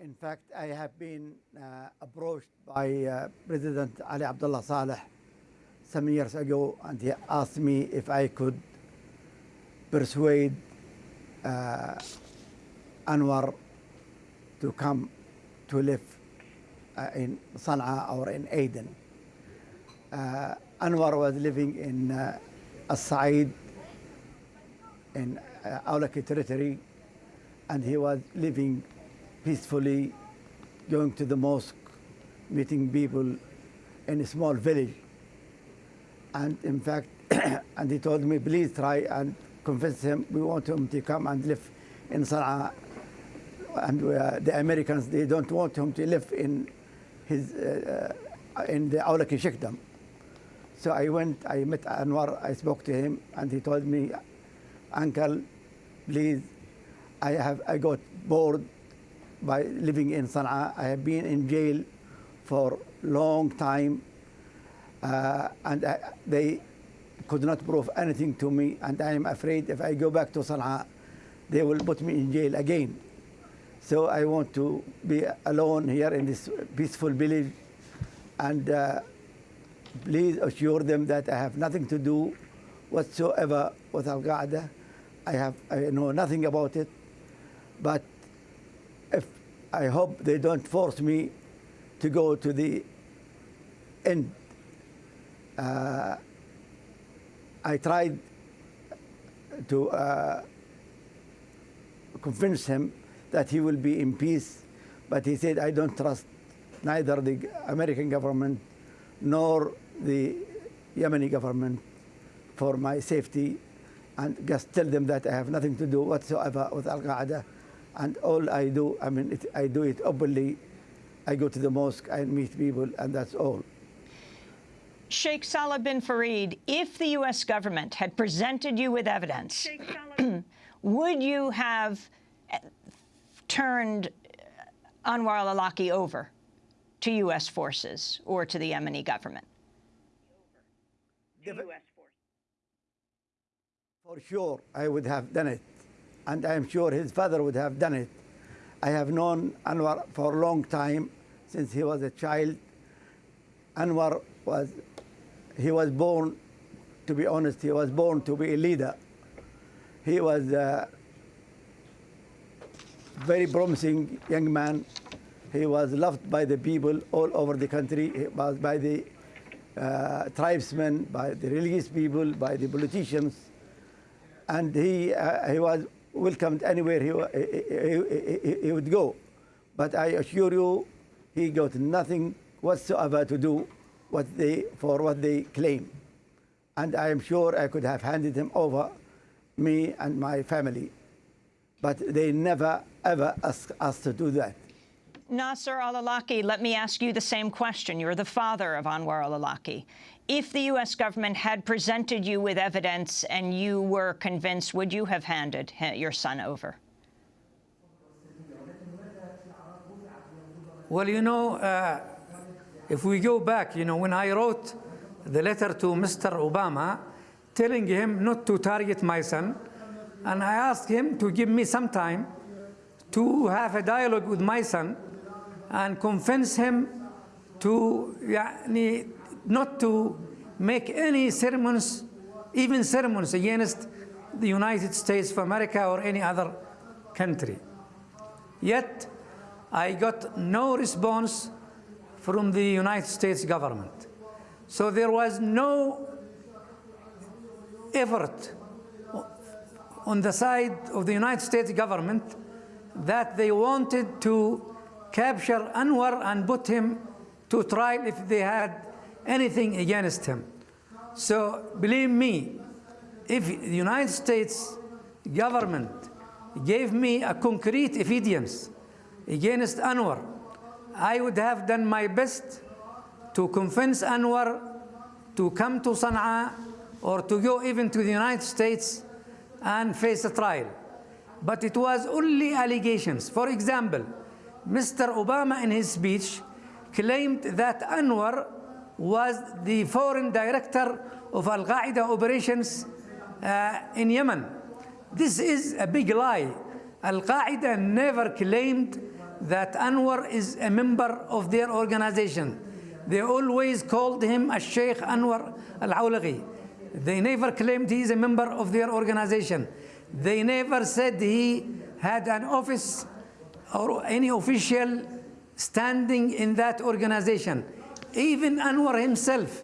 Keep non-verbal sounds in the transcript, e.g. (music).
In fact, I have been uh, approached by uh, President Ali Abdullah Saleh some years ago, and he asked me if I could persuade uh, Anwar to come to live uh, in Sana'a or in Aden. Uh, Anwar was living in uh, As-Sa'id in uh, Awlaki territory, and he was living peacefully, going to the mosque, meeting people in a small village. And in fact, (coughs) and he told me, please try and convince him, we want him to come and live in Sana'a. And uh, the Americans, they don't want him to live in his, uh, uh, in the Awlaki Sheikhdom. So I went, I met Anwar, I spoke to him, and he told me, Uncle, please, I have, I got bored by living in Sana'a. I have been in jail for long time, uh, and I, they could not prove anything to me, and I am afraid if I go back to Sana'a, they will put me in jail again. So I want to be alone here in this peaceful village, and uh, please assure them that I have nothing to do whatsoever with Al Qaeda. I have I know nothing about it, but if I hope they don't force me to go to the end. Uh, I tried to uh, convince him that he will be in peace, but he said, I don't trust neither the American government nor the Yemeni government for my safety and just tell them that I have nothing to do whatsoever with Al Qaeda. And all I do, I mean, it, I do it openly. I go to the mosque, I meet people, and that's all. Sheikh Salah bin Farid, if the U.S. government had presented you with evidence, (clears throat) would you have eh, turned eh, Anwar al-Awlaki over to U.S. forces or to the Yemeni government? To U.S. For sure, I would have done it. And I'm sure his father would have done it. I have known Anwar for a long time, since he was a child. Anwar was, he was born, to be honest, he was born to be a leader. He was a very promising young man. He was loved by the people all over the country, he was by the uh, tribesmen, by the religious people, by the politicians and he, uh, he was welcomed anywhere he, he, he, he, would go. But I assure you, he got nothing whatsoever to do what they, for what they claim. And I am sure I could have handed him over, me and my family. But they never, ever asked us to do that. Nasser al-Awlaki, let me ask you the same question. You're the father of Anwar al-Awlaki. If the U.S. government had presented you with evidence and you were convinced, would you have handed your son over? Well, you know, uh, if we go back, you know, when I wrote the letter to Mr. Obama telling him not to target my son, and I asked him to give me some time to have a dialogue with my son and convince him to يعني, not to make any sermons, even sermons against the United States of America or any other country. Yet, I got no response from the United States government. So there was no effort on the side of the United States government that they wanted to capture Anwar and put him to trial if they had anything against him. So believe me, if the United States government gave me a concrete evidence against Anwar, I would have done my best to convince Anwar to come to Sana'a or to go even to the United States and face a trial. But it was only allegations. For example, Mr. Obama in his speech claimed that Anwar was the foreign director of Al-Qaeda operations uh, in Yemen. This is a big lie. Al-Qaeda never claimed that Anwar is a member of their organization. They always called him a Sheikh Anwar Al-Awlaki. They never claimed he is a member of their organization. They never said he had an office or any official standing in that organization, even Anwar himself.